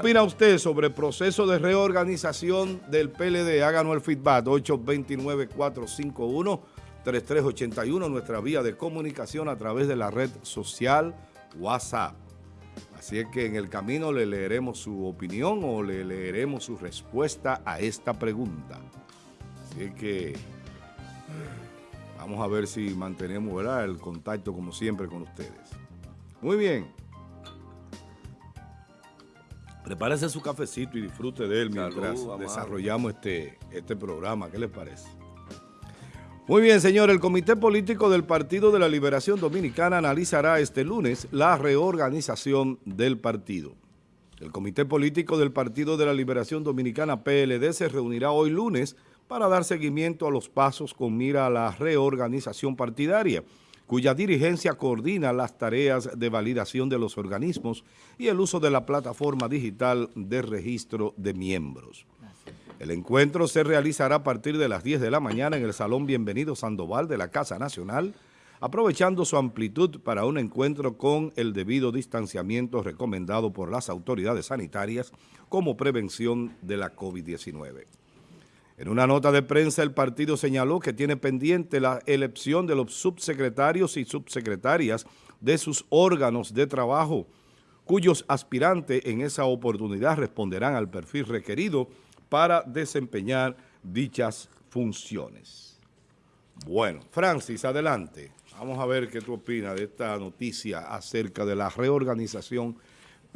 opina usted sobre el proceso de reorganización del PLD? Háganos el feedback, 829-451-3381, nuestra vía de comunicación a través de la red social WhatsApp. Así es que en el camino le leeremos su opinión o le leeremos su respuesta a esta pregunta. Así es que vamos a ver si mantenemos el contacto como siempre con ustedes. Muy bien. Prepárese su cafecito y disfrute de él mientras desarrollamos este, este programa. ¿Qué les parece? Muy bien, señor. El Comité Político del Partido de la Liberación Dominicana analizará este lunes la reorganización del partido. El Comité Político del Partido de la Liberación Dominicana, PLD, se reunirá hoy lunes para dar seguimiento a los pasos con mira a la reorganización partidaria cuya dirigencia coordina las tareas de validación de los organismos y el uso de la plataforma digital de registro de miembros. El encuentro se realizará a partir de las 10 de la mañana en el Salón Bienvenido Sandoval de la Casa Nacional, aprovechando su amplitud para un encuentro con el debido distanciamiento recomendado por las autoridades sanitarias como prevención de la COVID-19. En una nota de prensa, el partido señaló que tiene pendiente la elección de los subsecretarios y subsecretarias de sus órganos de trabajo, cuyos aspirantes en esa oportunidad responderán al perfil requerido para desempeñar dichas funciones. Bueno, Francis, adelante. Vamos a ver qué tú opinas de esta noticia acerca de la reorganización.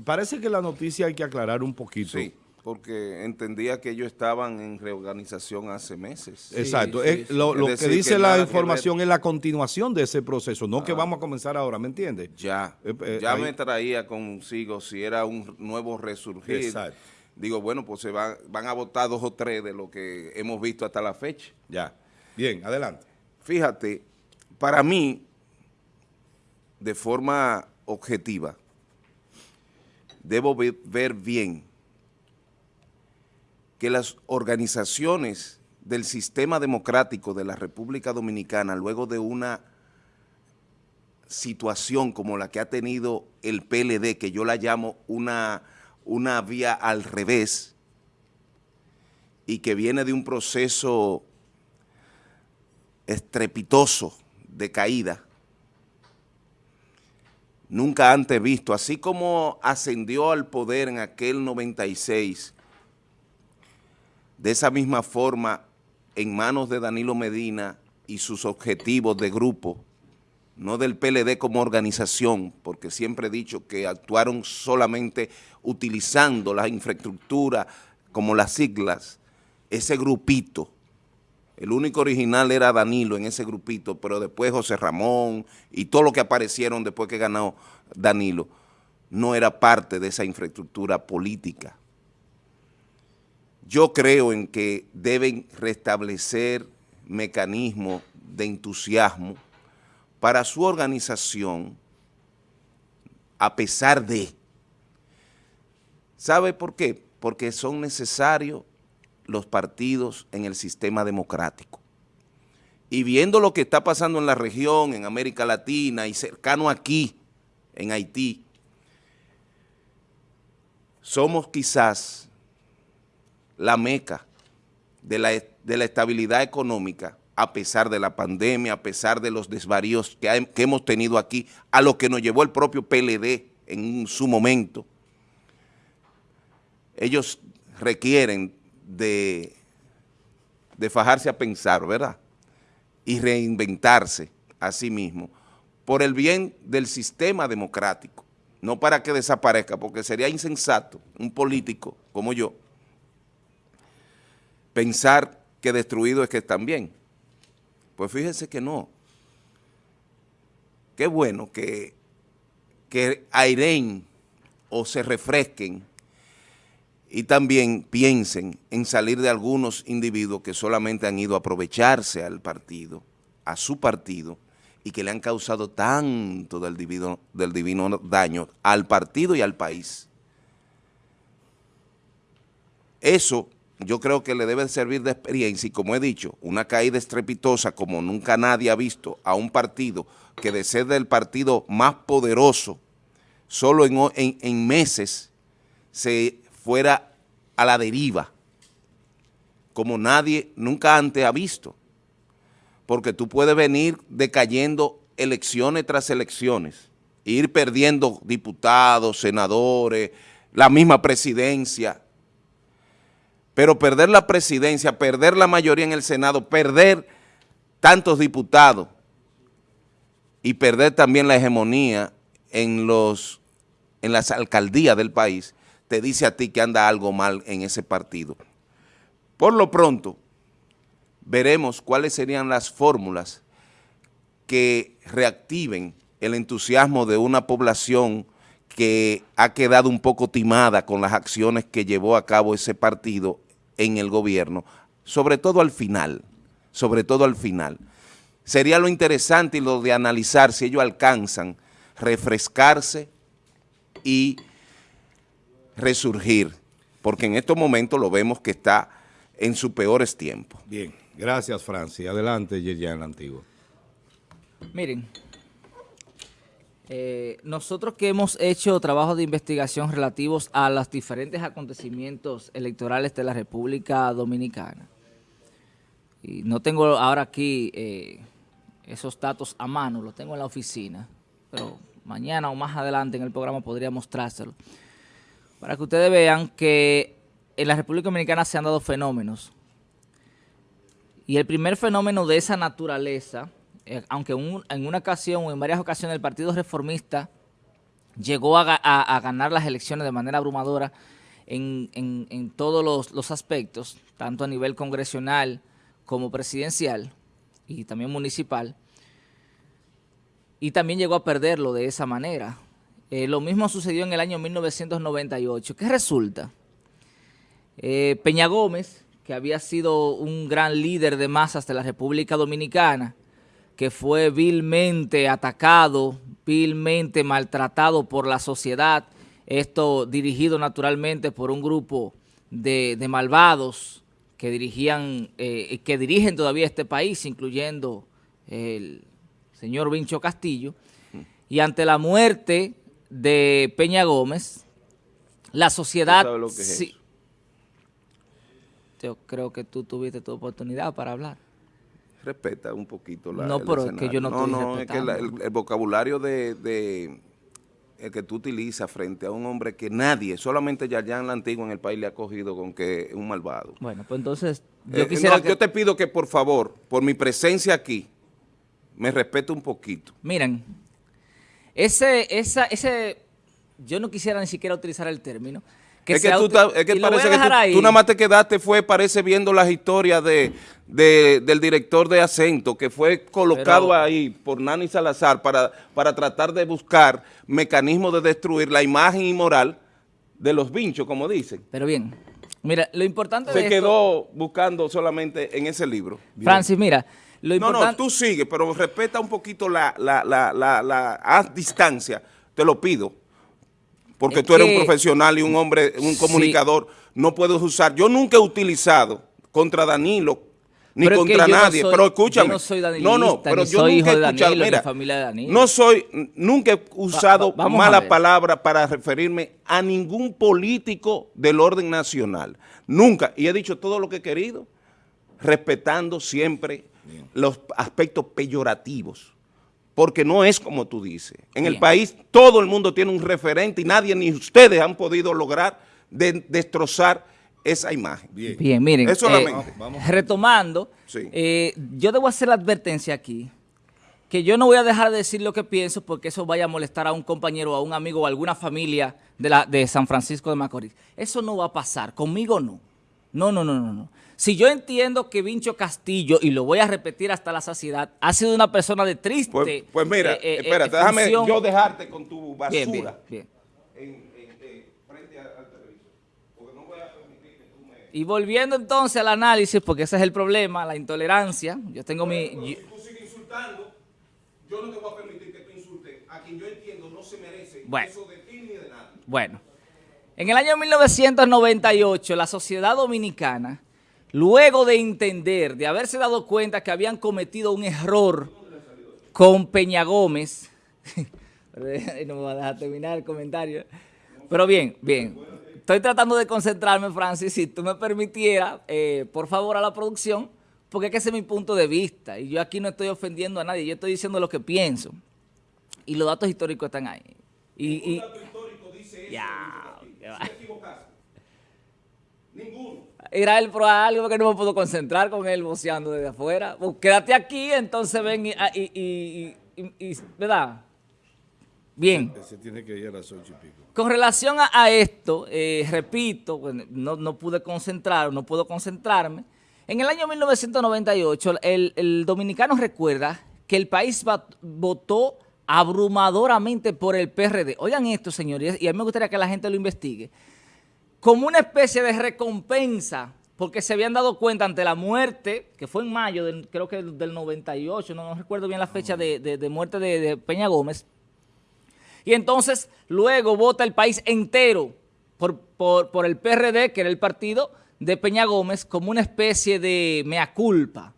Parece que la noticia hay que aclarar un poquito. Sí porque entendía que ellos estaban en reorganización hace meses. Exacto. lo, que dice la información es la continuación de ese proceso, no que ah. vamos a comenzar ahora, ¿me entiendes? Ya, eh, eh, ya me traía consigo si era un nuevo resurgir. Exacto. Digo, bueno, pues se van, van a votar dos o tres de lo que hemos visto hasta la fecha. Ya. Bien, adelante. Fíjate, para mí, de forma objetiva, debo ver bien que las organizaciones del sistema democrático de la República Dominicana, luego de una situación como la que ha tenido el PLD, que yo la llamo una, una vía al revés, y que viene de un proceso estrepitoso de caída, nunca antes visto, así como ascendió al poder en aquel 96 de esa misma forma, en manos de Danilo Medina y sus objetivos de grupo, no del PLD como organización, porque siempre he dicho que actuaron solamente utilizando la infraestructura como las siglas, ese grupito, el único original era Danilo en ese grupito, pero después José Ramón y todo lo que aparecieron después que ganó Danilo, no era parte de esa infraestructura política. Yo creo en que deben restablecer mecanismos de entusiasmo para su organización a pesar de. ¿Sabe por qué? Porque son necesarios los partidos en el sistema democrático. Y viendo lo que está pasando en la región, en América Latina y cercano aquí, en Haití, somos quizás la meca de la, estabilidad económica a pesar de la pandemia, a pesar de los desvaríos que, hemos tenido aquí, a lo que nos llevó el propio PLD en su momento. Ellos requieren de, de fajarse a pensar, ¿verdad? Y reinventarse a sí mismo por el bien del sistema democrático, no para que desaparezca, porque sería insensato un político como yo pensar que destruido es que están bien. Pues fíjense que no. Qué bueno que, que o se refresquen y también piensen en salir de algunos individuos que solamente han ido a aprovecharse al partido, a su partido, y que le han causado tanto del divino, del divino daño al partido y al país. Eso yo creo que le debe servir de experiencia y como he dicho, una caída estrepitosa como nunca nadie ha visto a un partido que de ser del partido más poderoso, solo en, meses se fuera a la deriva, como nadie nunca antes ha visto. Porque tú puedes venir decayendo elecciones tras elecciones, ir perdiendo diputados, senadores, la misma presidencia, pero perder la presidencia, perder la mayoría en el Senado, perder tantos diputados y perder también la hegemonía en, los, en las alcaldías del país, te dice a ti que anda algo mal en ese partido. Por lo pronto, veremos cuáles serían las fórmulas que reactiven el entusiasmo de una población que ha quedado un poco timada con las acciones que llevó a cabo ese partido en el gobierno, sobre todo al final, sobre todo al final. Sería lo interesante y lo de analizar si ellos alcanzan refrescarse y resurgir, porque en estos momentos lo vemos que está en sus peores tiempos. Bien, gracias Francis. Adelante, Yerian Antiguo. Miren, eh, nosotros que hemos hecho trabajos de investigación relativos a los diferentes acontecimientos electorales de la República Dominicana, y no tengo ahora aquí eh, esos datos a mano, los tengo en la oficina, pero mañana o más adelante en el programa podría mostrárselo, para que ustedes vean que en la República Dominicana se han dado fenómenos, y el primer fenómeno de esa naturaleza eh, aunque en una ocasión o en varias ocasiones el Partido Reformista llegó a, ganar las elecciones de manera abrumadora en, todos los, aspectos, tanto a nivel congresional como presidencial y también municipal, y también llegó a perderlo de esa manera. Eh, lo mismo sucedió en el año 1998. ¿Qué resulta? Eh, Peña Gómez, que había sido un gran líder de masas de la República Dominicana, que fue vilmente atacado, vilmente maltratado por la sociedad, esto dirigido naturalmente por un grupo de, malvados que dirigían, eh, que dirigen todavía este país, incluyendo el señor Vincho Castillo, y ante la muerte de Peña Gómez, la sociedad... Yo creo que tú tuviste tu oportunidad para hablar respeta un poquito la No, pero es que yo no No, no, es que el, vocabulario de, el que tú utilizas frente a un hombre que nadie, solamente Yayan la Antigua en el país le ha cogido con que es un malvado. Bueno, pues entonces yo eh, quisiera Yo te pido que por favor, por mi presencia aquí, me respete un poquito. Miren, ese, esa, ese, yo no quisiera ni siquiera utilizar el término, es que, tú, es que parece que tú, nada más te quedaste, fue, parece, viendo las historias de, del director de acento, que fue colocado ahí por Nani Salazar para, para tratar de buscar mecanismos de destruir la imagen y moral de los vinchos, como dicen. Pero bien, mira, lo importante Se quedó buscando solamente en ese libro. Francis, mira, lo. No, no, tú sigue, pero respeta un poquito la, la, la, la, la distancia, te lo pido porque tú eres un profesional y un hombre, un comunicador, no puedes usar. Yo nunca he utilizado contra Danilo ni contra nadie, pero escúchame. Yo no soy danilista, no, no, pero yo soy nunca hijo de Danilo, mira, familia de Danilo. No soy, nunca he usado mala palabra para referirme a ningún político del orden nacional. Nunca. Y he dicho todo lo que he querido, respetando siempre los aspectos peyorativos porque no es como tú dices. En el país todo el mundo tiene un referente y nadie, ni ustedes han podido lograr destrozar esa imagen. Bien, miren, eh, retomando, eh, yo debo hacer la advertencia aquí, que yo no voy a dejar de decir lo que pienso porque eso vaya a molestar a un compañero, a un amigo o a alguna familia de, la, de San Francisco de Macorís. Eso no va a pasar, conmigo no. No, no, no, no, no. Si yo entiendo que Vincho Castillo, y lo voy a repetir hasta la saciedad, ha sido una persona de triste... Pues, pues mira, eh, eh, espérate, déjame yo dejarte con tu basura. Bien, bien, eh, frente al televisor. Porque no voy a permitir que tú me... Y volviendo entonces al análisis, porque ese es el problema, la intolerancia. Yo tengo mi... Si tú sigues insultando, yo no te voy a permitir que tú insultes a quien yo entiendo no se merece eso de ti ni de nadie. Bueno. En el año 1998, la sociedad dominicana, luego de entender, de haberse dado cuenta que habían cometido un error con Peña Gómez, no me va a dejar terminar el comentario, pero bien, bien, estoy tratando de concentrarme, Francis, si tú me permitieras, eh, por favor, a la producción, porque es que ese es mi punto de vista, y yo aquí no estoy ofendiendo a nadie, yo estoy diciendo lo que pienso, y los datos históricos están ahí. Y, dato histórico dice ya, Ninguno. Era él por algo que no me puedo concentrar con él boceando desde afuera. Pues quédate aquí, entonces ven y, ah, y, y ¿verdad? Bien. Se tiene que ir a las ocho y pico. Con relación a, esto, eh, repito, no, no, pude concentrar, no puedo concentrarme. En el año 1998, el, el dominicano recuerda que el país votó abrumadoramente por el PRD. Oigan esto, señores, y a mí me gustaría que la gente lo investigue. Como una especie de recompensa, porque se habían dado cuenta ante la muerte, que fue en mayo, del, creo que del 98, no, no recuerdo bien la fecha de, de, muerte de Peña Gómez, y entonces luego vota el país entero por, por, el PRD, que era el partido de Peña Gómez, como una especie de mea culpa.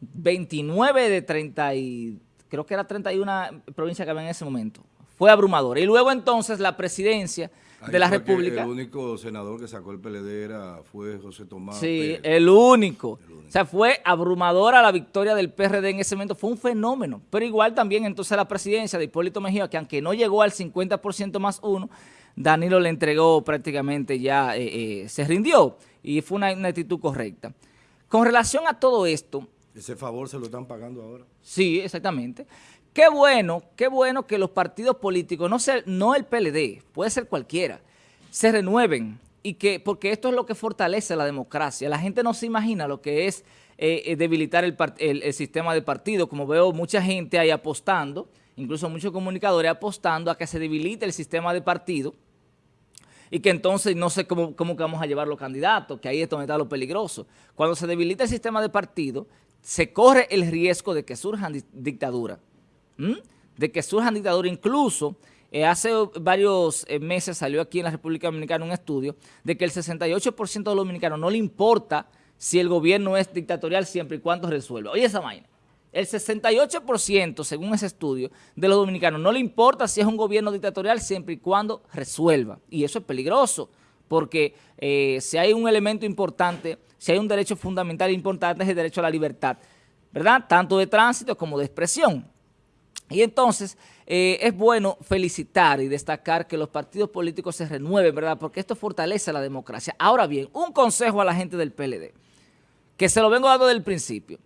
29 de 30 y creo que era 31 provincias que había en ese momento. Fue abrumador. Y luego entonces la presidencia de la República. El único senador que sacó el PLD era, fue José Tomás. Sí, el único. O sea, fue abrumadora la victoria del PRD en ese momento. Fue un fenómeno. Pero igual también entonces la presidencia de Hipólito Mejía, que aunque no llegó al 50% más uno, Danilo le entregó prácticamente ya, eh, eh, se rindió. Y fue una, una actitud correcta. Con relación a todo esto... Ese favor se lo están pagando ahora. Sí, exactamente. Qué bueno, qué bueno que los partidos políticos, no, ser, no el PLD, puede ser cualquiera, se renueven y que, porque esto es lo que fortalece la democracia. La gente no se imagina lo que es eh, eh, debilitar el, sistema de partido, como veo mucha gente ahí apostando, incluso muchos comunicadores apostando a que se debilite el sistema de partido y que entonces no sé cómo, vamos a llevar los candidatos, que ahí esto me está lo peligroso. Cuando se debilita el sistema de partido, se corre el riesgo de que surjan dictaduras de que surjan dictaduras. Incluso eh, hace varios eh, meses salió aquí en la República Dominicana un estudio de que el 68% de los dominicanos no le importa si el gobierno es dictatorial siempre y cuando resuelva. Oye esa vaina. El 68%, según ese estudio, de los dominicanos no le importa si es un gobierno dictatorial siempre y cuando resuelva. Y eso es peligroso, porque eh, si hay un elemento importante, si hay un derecho fundamental importante es el derecho a la libertad, ¿verdad? Tanto de tránsito como de expresión. Y entonces eh, es bueno felicitar y destacar que los partidos políticos se renueven, ¿verdad? Porque esto fortalece la democracia. Ahora bien, un consejo a la gente del PLD, que se lo vengo dando desde el principio.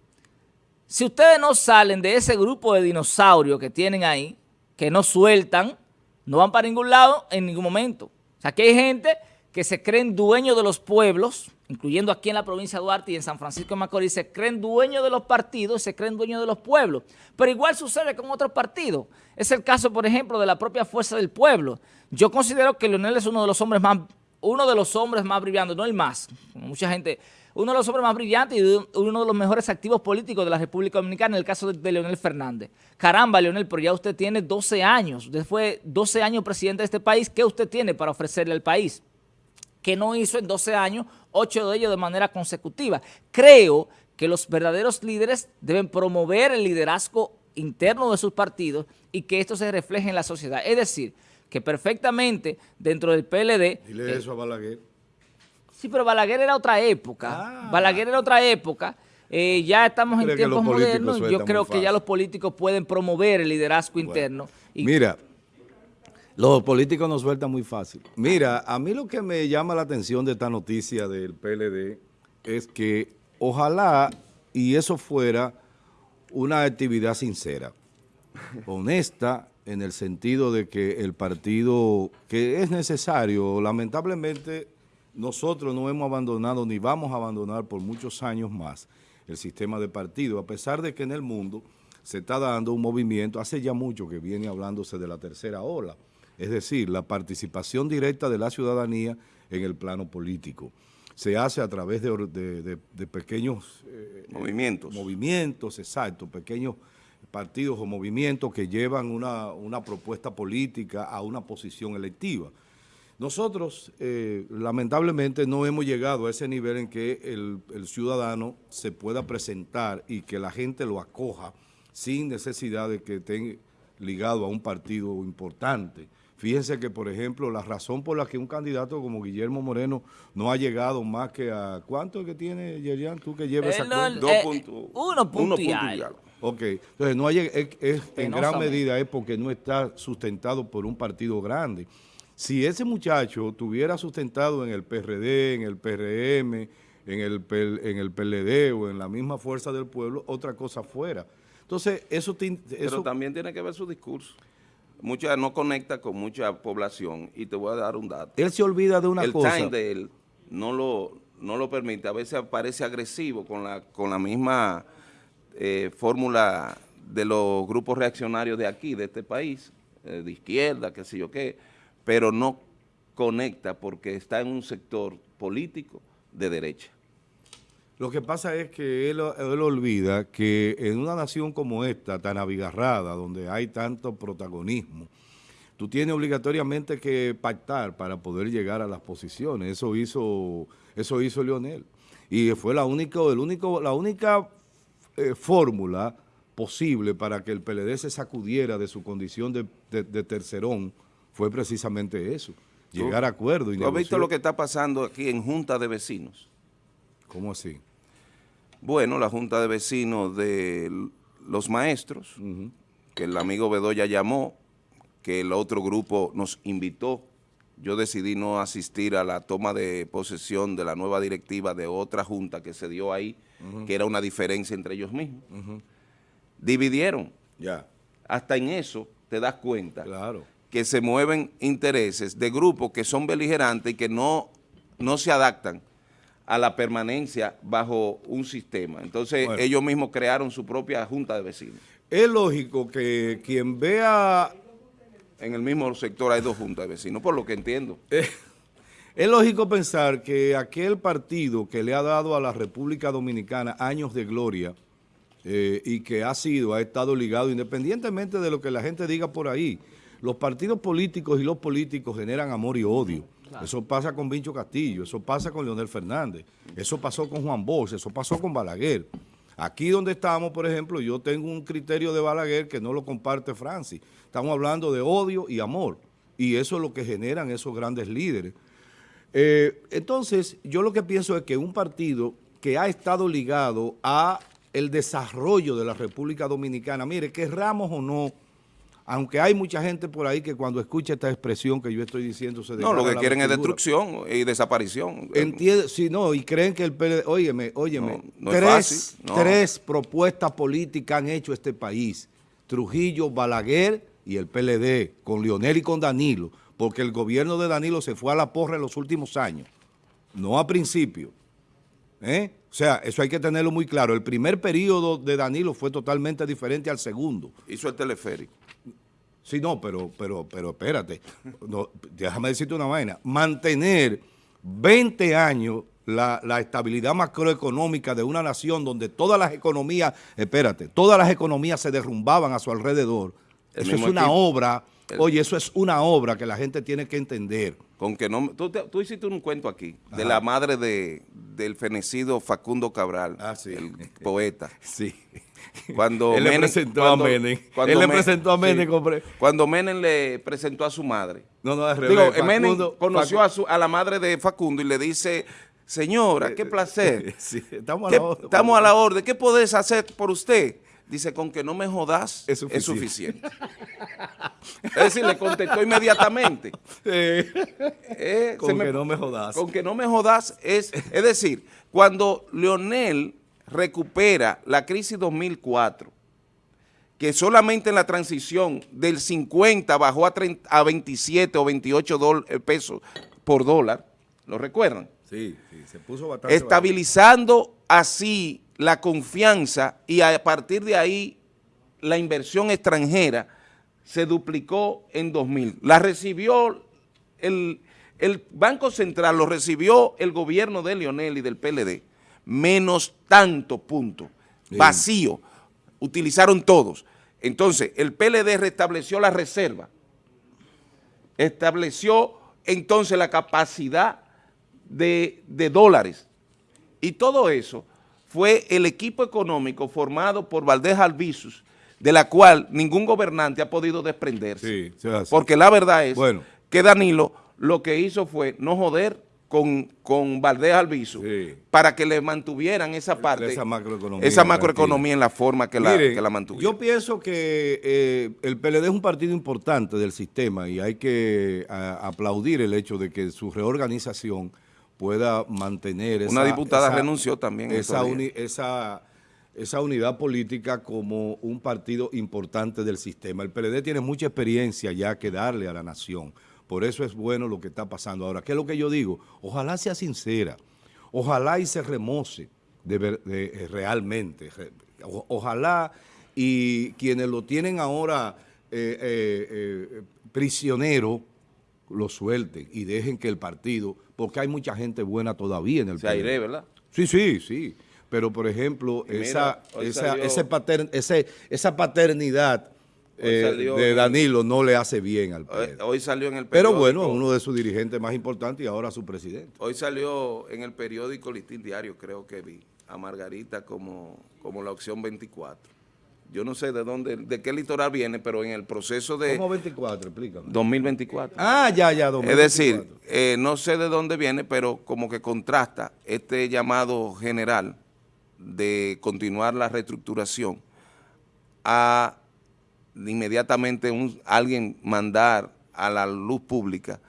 Si ustedes no salen de ese grupo de dinosaurios que tienen ahí, que no sueltan, no van para ningún lado en ningún momento. O sea, que hay gente que se creen dueños de los pueblos, incluyendo aquí en la provincia de Duarte y en San Francisco de Macorís, se creen dueños de los partidos, se creen dueños de los pueblos. Pero igual sucede con otros partidos. Es el caso, por ejemplo, de la propia Fuerza del Pueblo. Yo considero que Leonel es uno de los hombres más, uno de los hombres más brillantes, no el más, mucha gente, uno de los hombres más brillantes y uno de los mejores activos políticos de la República Dominicana, en el caso de, Leonel Fernández. Caramba, Leonel, pero ya usted tiene 12 años, usted fue 12 años presidente de este país, ¿qué usted tiene para ofrecerle al país? Que no hizo en 12 años, 8 de ellos de manera consecutiva. Creo que los verdaderos líderes deben promover el liderazgo interno de sus partidos y que esto se refleje en la sociedad. Es decir, que perfectamente dentro del PLD... Dile eso a Balaguer. Sí, pero Balaguer era otra época. Ah. Balaguer era otra época. Eh, ya estamos en tiempos modernos. Yo creo que ya los políticos pueden promover el liderazgo interno. Mira, los políticos nos sueltan muy fácil. Mira, a mí lo que me llama la atención de esta noticia del PLD es que ojalá y eso fuera una actividad sincera, honesta, en el sentido de que el partido, que es necesario, lamentablemente nosotros no hemos abandonado ni vamos a abandonar por muchos años más el sistema de partido, a pesar de que en el mundo se está dando un movimiento, hace ya mucho que viene hablándose de la tercera ola, es decir, la participación directa de la ciudadanía en el plano político. Se hace a través de, pequeños eh, movimientos. movimientos, exacto, pequeños partidos o movimientos que llevan una, propuesta política a una posición electiva. Nosotros, eh, lamentablemente, no hemos llegado a ese nivel en que el, el, ciudadano se pueda presentar y que la gente lo acoja sin necesidad de que esté ligado a un partido importante Fíjense que, por ejemplo, la razón por la que un candidato como Guillermo Moreno no ha llegado más que a... ¿Cuánto es que tiene, Yerian, tú que lleves esa cuenta? Dos eh, uno punto Ok, entonces no hay, es, en gran medida es porque no está sustentado por un partido grande. Si ese muchacho tuviera sustentado en el PRD, en el PRM, en el, en el PLD o en la misma fuerza del pueblo, otra cosa fuera. Entonces, eso... Pero también tiene que ver su discurso mucha no conecta con mucha población y te voy a dar un dato. Él se olvida de una cosa. El time de él no lo, no lo permite, a veces parece agresivo con la, con la misma eh, fórmula de los grupos reaccionarios de aquí, de este país, eh, de izquierda, qué sé yo qué, pero no conecta porque está en un sector político de derecha. Lo que pasa es que él, olvida que en una nación como esta, tan abigarrada, donde hay tanto protagonismo, tú tienes obligatoriamente que pactar para poder llegar a las posiciones. Eso hizo, eso hizo Leonel. Y fue la, única, el único, la única eh, fórmula posible para que el PLD se sacudiera de su condición de, tercerón fue precisamente eso, llegar a acuerdo. ¿Tú has visto lo que está pasando aquí en Junta de Vecinos? ¿Cómo así? Bueno, la Junta de Vecinos de los maestros, que el amigo Bedoya llamó, que el otro grupo nos invitó. Yo decidí no asistir a la toma de posesión de la nueva directiva de otra junta que se dio ahí, que era una diferencia entre ellos mismos. Dividieron. Ya. Hasta en eso te das cuenta claro. que se mueven intereses de grupos que son beligerantes y que no, no se adaptan a la permanencia bajo un sistema. Entonces ellos mismos crearon su propia junta de vecinos. Es lógico que quien vea... En el mismo sector hay dos juntas de vecinos, por lo que entiendo. es lógico pensar que aquel partido que le ha dado a la República Dominicana años de gloria eh, y que ha sido, ha estado ligado, independientemente de lo que la gente diga por ahí, los partidos políticos y los políticos generan amor y odio. Eso pasa con Vincho Castillo, eso pasa con Leonel Fernández, eso pasó con Juan Bosch, eso pasó con Balaguer. Aquí donde estamos, por ejemplo, yo tengo un criterio de Balaguer que no lo comparte Francis. Estamos hablando de odio y amor, y eso es lo que generan esos grandes líderes. Eh, entonces, yo lo que pienso es que un partido que ha estado ligado a el desarrollo de la República Dominicana, mire, querramos o no, aunque hay mucha gente por ahí que cuando escucha esta expresión que yo estoy diciendo se No, lo que quieren es destrucción y desaparición. Entiende, sí, no, y creen que el PLD, óyeme, óyeme, tres, tres propuestas políticas han hecho este país, Trujillo, Balaguer y el PLD, con Lionel y con Danilo, porque el gobierno de Danilo se fue a la porra en los últimos años, no a principio. ¿eh? O sea, eso hay que tenerlo muy claro. El primer periodo de Danilo fue totalmente diferente al segundo. Hizo el teleférico. Sí, no, pero, pero, pero espérate, déjame decirte una vaina. Mantener 20 años la, estabilidad macroeconómica de una nación donde todas las economías, espérate, todas las economías se derrumbaban a su alrededor, eso es una obra, oye, eso es una obra que la gente tiene que entender. Con que no, tú, hiciste un cuento aquí de la madre de, del fenecido Facundo Cabral, ah, el poeta. Sí. Cuando Él le presentó a Menem. Él le presentó a Menem. Cuando Menem le presentó a su madre. No, no, es. Digo, Menem conoció a, su, a la madre de Facundo y le dice, señora, qué placer. Sí, estamos, a la orden, estamos a la orden. ¿Qué podés hacer por usted? Dice, con que no me jodas es suficiente. Es, decir, le contestó inmediatamente. Eh, con que no me jodas. Con que no me jodas es, es decir, cuando Leonel recupera la crisis 2004, que solamente en la transición del 50 bajó a, a 27 o 28 eh, pesos por dólar, ¿lo recuerdan? Sí, sí, se puso bastante Estabilizando así la confianza y a partir de ahí la inversión extranjera se duplicó en 2000. La recibió el, el Banco Central, lo recibió el gobierno de Lionel y del PLD menos tanto punto, vacío, utilizaron todos. Entonces, el PLD restableció la reserva, estableció entonces la capacidad de, dólares. Y todo eso fue el equipo económico formado por Valdés Albizus, de la cual ningún gobernante ha podido desprenderse. Sí, porque la verdad es que Danilo lo que hizo fue no joder con, con Valdés Alviso para que le mantuvieran esa parte, esa macroeconomía, esa macroeconomía en la forma que, la, que la mantuvieron. Yo pienso que eh, el PLD es un partido importante del sistema y hay que aplaudir el hecho de que su reorganización pueda mantener esa... Una diputada renunció también. Esa, esa, esa unidad política como un partido importante del sistema. El PLD tiene mucha experiencia ya que darle a la nación. Por eso es bueno lo que está pasando ahora. ¿Qué es lo que yo digo? Ojalá sea sincera. Ojalá y se remoce de, eh, realmente. ojalá y quienes lo tienen ahora eh, eh, prisionero lo suelten y dejen que el partido, porque hay mucha gente buena todavía en el país. Se ¿verdad? Sí, sí, sí. Pero, por ejemplo, esa, esa, ese esa paternidad eh, de Danilo no le hace bien al periódico. Hoy, salió en el periódico. Pero bueno, uno de sus dirigentes más importantes y ahora su presidente. Hoy salió en el periódico Listín Diario, creo que vi, a Margarita como, como la opción 24. Yo no sé de dónde, de qué litoral viene, pero en el proceso de... ¿Cómo 24? Explícame. 2024. Ah, ya, ya, 2024. Es decir, eh, no sé de dónde viene, pero como que contrasta este llamado general de continuar la reestructuración a inmediatamente un, alguien mandar a la luz pública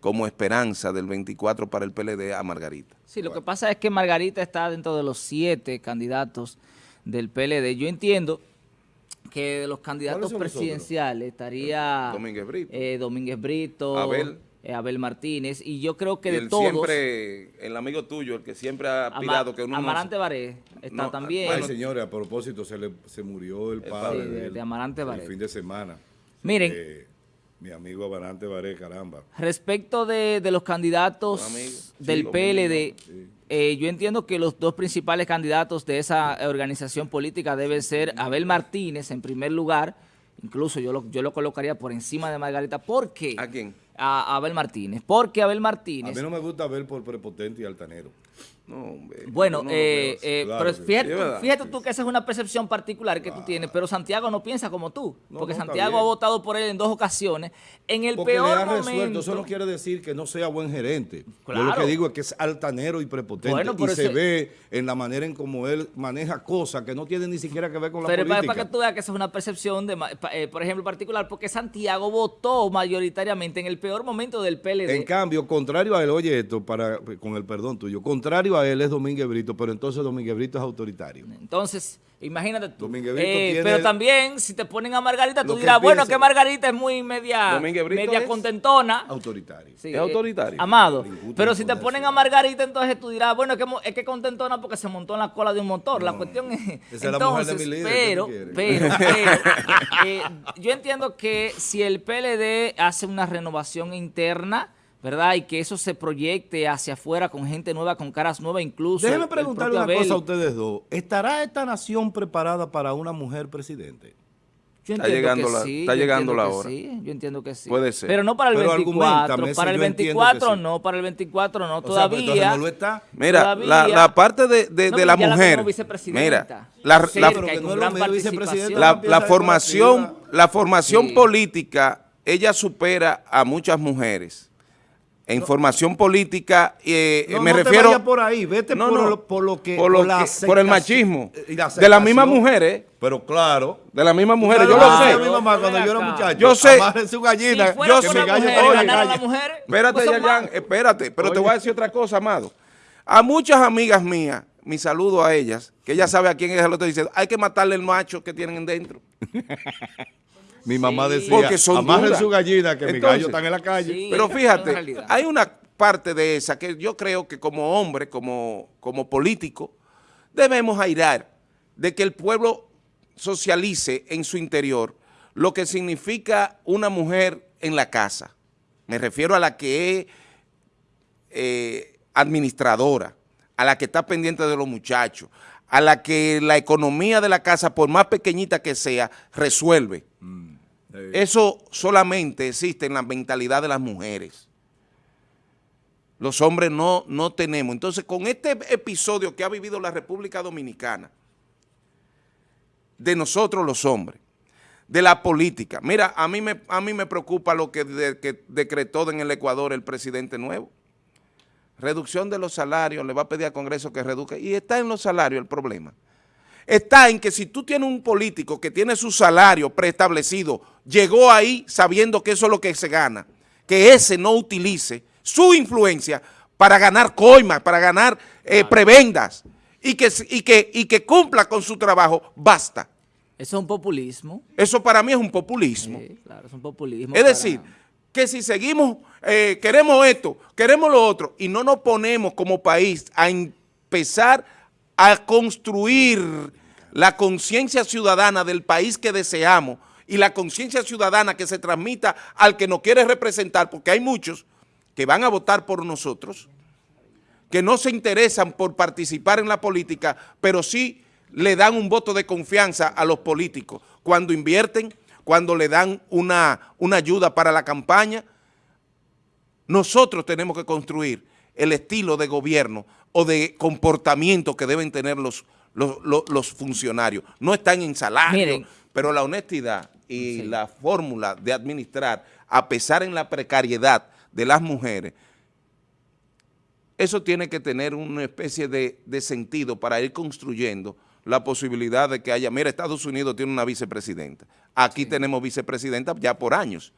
como esperanza del 24 para el PLD a Margarita. Sí, lo que pasa es que Margarita está dentro de los siete candidatos del PLD. Yo entiendo que de los candidatos presidenciales estaría Domínguez Brito, eh, Domínguez Brito Abel. Eh, Abel Martínez, y yo creo que de todos... siempre, el amigo tuyo, el que siempre ha aspirado que uno Amarante Baré está también. Bueno, señores, a propósito, se, le, se murió el padre de, Amarante Baré. El fin de semana. Miren. Eh, mi amigo Amarante Baré, caramba. Respecto de, los candidatos del PLD, eh, yo entiendo que los dos principales candidatos de esa organización política deben ser Abel Martínez, en primer lugar, incluso yo lo, yo lo colocaría por encima de Margarita, ¿por qué? ¿A quién? A Abel Martínez. Porque Abel Martínez... A mí no me gusta ver por prepotente y altanero. No, bueno, eh, eh, pero fíjate, tú que esa es una percepción particular que tú tienes, pero Santiago no piensa como tú, porque Santiago ha votado por él en dos ocasiones, en el porque peor le ha resuelto, eso no quiere decir que no sea buen gerente. Yo lo que digo es que es altanero y prepotente y se ve en la manera en cómo él maneja cosas que no tienen ni siquiera que ver con la política. Pero para que tú veas que esa es una percepción, de, eh, por ejemplo, particular, porque Santiago votó mayoritariamente en el peor momento del PLD. En cambio, contrario a él, oye esto, para, con el perdón tuyo, contrario a él es Domínguez Brito, pero entonces Domínguez Brito es autoritario. Entonces, imagínate tú. Eh, pero también, si te ponen a Margarita, tú dirás, bueno, que Margarita es muy media, media contentona. Autoritario. es autoritario. Amado. pero si te ponen a Margarita, entonces tú dirás, bueno, es que, contentona porque se montó en la cola de un motor. la cuestión es... Esa entonces, es la mujer de mi pero, pero, pero, eh, yo entiendo que si el PLD hace una renovación interna ¿verdad? Y que eso se proyecte hacia afuera con gente nueva, con caras nuevas incluso. Déjeme preguntarle una cosa a ustedes dos. ¿Estará esta nación preparada para una mujer presidente? Yo está llegando la, sí, está llegando la hora. Sí, yo entiendo que sí. Puede ser. Pero no para el 24. Para el 24 no, para el 24 no, todavía. no lo está. Mira, la, la, parte de, de, de la mujer. Mira, la, la, la, formación, la formación política, ella supera a muchas mujeres en formación política, eh, no, me no refiero... Te por ahí, vete por, Lo, por, lo, que... Por, por el machismo. de las mismas mujeres. Pero claro. De las mismas mujeres, yo lo sé. Mi mamá cuando yo era muchacho. Yo sé. su gallina. Si yo sé. Mujer, la mujer, espérate, Yayan, espérate. Pero te voy a decir otra cosa, amado. A muchas amigas mías, mi saludo a ellas, que ella sabe a quién es el otro, dice, hay que matarle el macho que tienen dentro. Mi mamá decía, Porque amarren su gallina que mis gallos están en la calle. Pero fíjate, hay una parte de esa que yo creo que como hombre, como, como político, debemos airar de que el pueblo socialice en su interior lo que significa una mujer en la casa. Me refiero a la que es eh, administradora, a la que está pendiente de los muchachos, a la que la economía de la casa, por más pequeñita que sea, resuelve. Mm. Eso solamente existe en la mentalidad de las mujeres. Los hombres no, no tenemos. Entonces, con este episodio que ha vivido la República Dominicana, de nosotros los hombres, de la política. Mira, a mí me, a mí me preocupa lo que, decretó en el Ecuador el presidente nuevo. Reducción de los salarios, le va a pedir al Congreso que reduzca. Y está en los salarios el problema. Está en que si tú tienes un político que tiene su salario preestablecido, llegó ahí sabiendo que eso es lo que se gana, que ese no utilice su influencia para ganar coimas, para ganar eh, prebendas y que, y, que, y que cumpla con su trabajo, basta. Eso es un populismo. Eso para mí es un populismo. Sí, claro, es un populismo. Es decir, que si seguimos, eh, queremos esto, queremos lo otro, y no nos ponemos como país a empezar a construir la conciencia ciudadana del país que deseamos y la conciencia ciudadana que se transmita al que nos quiere representar, porque hay muchos que van a votar por nosotros, que no se interesan por participar en la política, pero sí le dan un voto de confianza a los políticos cuando invierten, cuando le dan una, una ayuda para la campaña. Nosotros tenemos que construir el estilo de gobierno o de comportamiento que deben tener los, los, funcionarios. No están en salario, pero la honestidad y la fórmula de administrar, a pesar en la precariedad de las mujeres, eso tiene que tener una especie de, de sentido para ir construyendo la posibilidad de que haya, mira, Estados Unidos tiene una vicepresidenta, aquí tenemos vicepresidenta ya por años,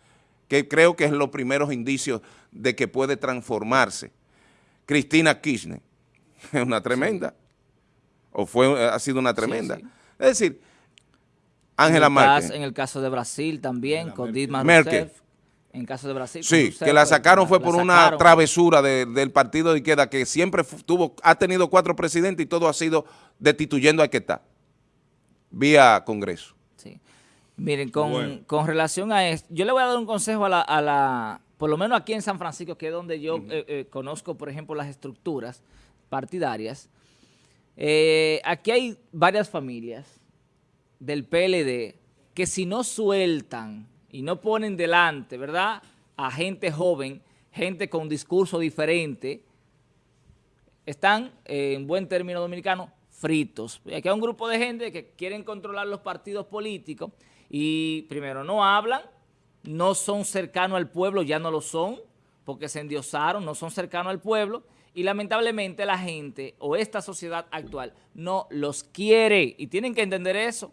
que creo que es los primeros indicios de que puede transformarse. Cristina Kirchner, es una tremenda, o fue ha sido una tremenda. es decir, Ángela Merkel. En el caso de Brasil también, con Dilma Rousseff. En caso de Brasil. Sí, que la sacaron fue por una travesura del partido de izquierda que siempre tuvo, ha tenido cuatro presidentes y todo ha sido destituyendo a que está, vía Congreso. Sí. Miren, con, relación a esto, yo le voy a dar un consejo a la, por lo menos aquí en San Francisco, que es donde yo eh, eh, conozco, por ejemplo, las estructuras partidarias. Eh, aquí hay varias familias del PLD que si no sueltan y no ponen delante, ¿verdad?, a gente joven, gente con discurso diferente, están, en buen término dominicano, fritos. Aquí hay un grupo de gente que quieren controlar los partidos políticos y primero no hablan, no son cercanos al pueblo, ya no lo son, porque se endiosaron, no son cercanos al pueblo, y lamentablemente la gente o esta sociedad actual no los quiere y tienen que entender eso.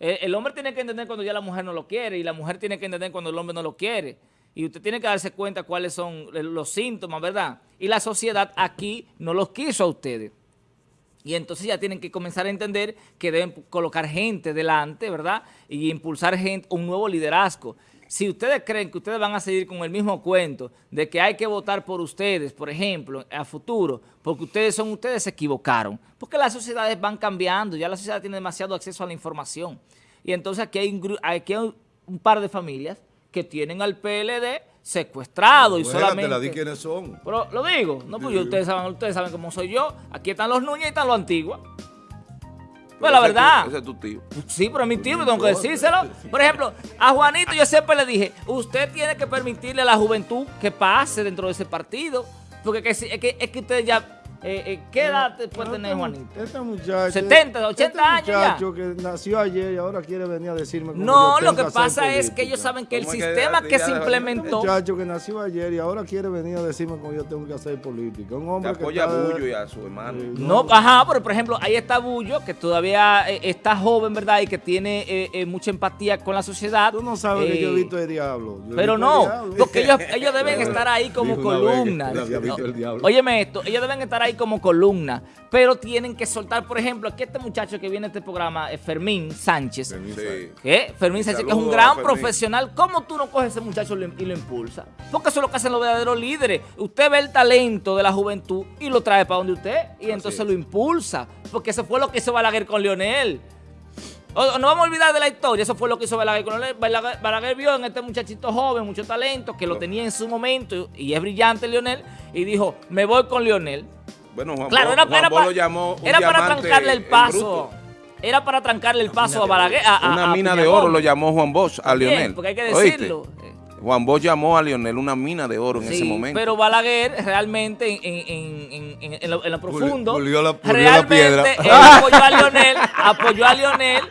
El, hombre tiene que entender cuando ya la mujer no lo quiere y la mujer tiene que entender cuando el hombre no lo quiere. Y usted tiene que darse cuenta cuáles son los síntomas, ¿verdad? Y la sociedad aquí no los quiso a ustedes. Y entonces ya tienen que comenzar a entender que deben colocar gente delante, ¿verdad? Y impulsar gente, un nuevo liderazgo. Si ustedes creen que ustedes van a seguir con el mismo cuento de que hay que votar por ustedes, por ejemplo, a futuro, porque ustedes son ustedes, se equivocaron. Porque las sociedades van cambiando, ya la sociedad tiene demasiado acceso a la información. Y entonces aquí hay un, aquí hay un par de familias que tienen al PLD secuestrado y solamente... la di quiénes son. Pero lo digo, no, pues ustedes, saben, ustedes saben cómo soy yo. Aquí están los Núñez y están los Antiguos. Pues la verdad. ese es tu tío. Sí, pero es mi tío, tengo que decírselo. Por ejemplo, a Juanito yo siempre le dije, usted tiene que permitirle a la juventud que pase dentro de ese partido. Porque es que, es que ustedes ya eh, eh, ¿Qué edad puede tener Juanito? Este muchacho. 70, 80 este años muchacho que nació ayer y ahora quiere venir a decirme cómo No, lo que pasa es que ellos saben que el sistema que, se implementó. Un muchacho que nació ayer y ahora quiere venir a decirme cómo yo tengo que hacer política. Un hombre que apoya a Bullo y a su hermano. no, ajá, pero por ejemplo, ahí está Bullo, que todavía eh, está joven, ¿verdad? Y que tiene mucha empatía con la sociedad. Tú no sabes que yo he visto el diablo. pero no, porque ellos, ellos deben estar ahí como columna. Óyeme esto, ellos deben estar ahí como columna pero tienen que soltar, por ejemplo, aquí este muchacho que viene a este programa, es Fermín Sánchez. Fermín, Fermín Sánchez, que es un gran profesional. ¿Cómo tú no coges a ese muchacho y lo impulsa? Porque eso es lo que hacen los verdaderos líderes. Usted ve el talento de la juventud y lo trae para donde usted y entonces lo impulsa. Porque eso fue lo que hizo Balaguer con Leonel. no vamos a olvidar de la historia, eso fue lo que hizo Balaguer con Leonel. Balaguer, vio en este muchachito joven, mucho talento, que lo tenía en su momento y es brillante Leonel, y dijo, me voy con Leonel. Bueno, Juan, claro, era, para, llamó era para trancarle el paso. Era para trancarle el paso a Balaguer. una mina de oro lo llamó Juan Bosch a Lionel. Porque hay que decirlo. Juan Bosch llamó a Lionel una mina de oro en ese momento. pero Balaguer realmente en, en, en, lo, profundo, la, realmente piedra. apoyó a Lionel, apoyó a Lionel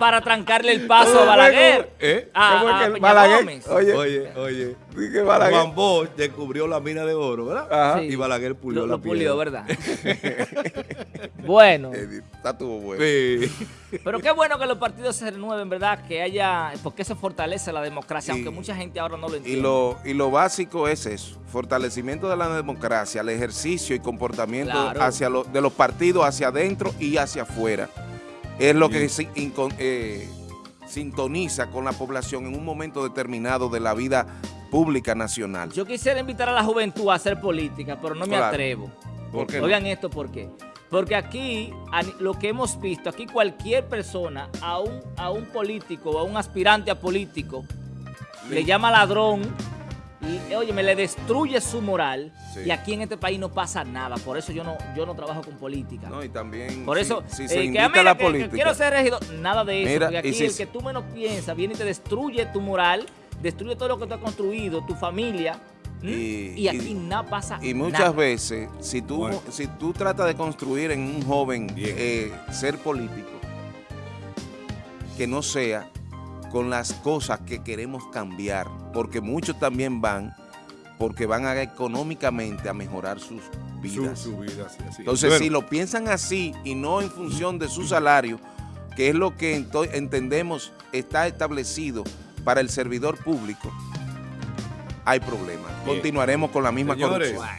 para trancarle el paso a Balaguer. ¿Eh? A, ¿Cómo es a que Peña Balaguer? Gómez. Oye, Oye, oye. que Balaguer- Juan Bosch descubrió la mina de oro, ¿verdad? Ajá. Sí. Y Balaguer pulió lo, la lo pulió, piedra. ¿verdad? bueno, Eh, Está tuvo bueno. Sí. pero qué bueno que los partidos se renueven, ¿verdad? Que haya, porque se fortalece la democracia, Y- aunque mucha gente ahora no lo Y entiende. lo, y lo básico es eso, fortalecimiento de la democracia, el ejercicio y comportamiento Claro. hacia lo- de los partidos hacia adentro y hacia afuera. Es lo que eh, sintoniza con la población en un momento determinado de la vida pública nacional. Yo quisiera invitar a la juventud a hacer política, pero no me Claro. atrevo. ¿Por qué no? Oigan esto, ¿por qué? Porque aquí, lo que hemos visto, aquí cualquier persona, a un, a un político o a un aspirante a político, le llama ladrón, y, oye, me le destruye su moral, Sí. y aquí en este país no pasa nada. Por eso yo no, yo no trabajo con política. No, y también Por eso, si, eh, se que, invita ah, a mira, la que- que política. quiero ser regidor, nada de eso. Mira, porque y aquí si- el que tú menos piensas viene y te destruye tu moral, destruye todo lo que tú has construido, tu familia. Y- y, aquí y- nada pasa Y muchas nada. veces, si tú, Bueno. si tú tratas de construir en un joven eh, ser político, que no sea con las cosas que queremos cambiar, porque muchos también van, porque van a económicamente a mejorar sus Su, vidas. su vida, sí, así. Entonces, Bueno, si lo piensan así y no en función de su salario, que es lo que entendemos está establecido para el servidor público, hay problemas. Continuaremos con la misma Señores, corrupción.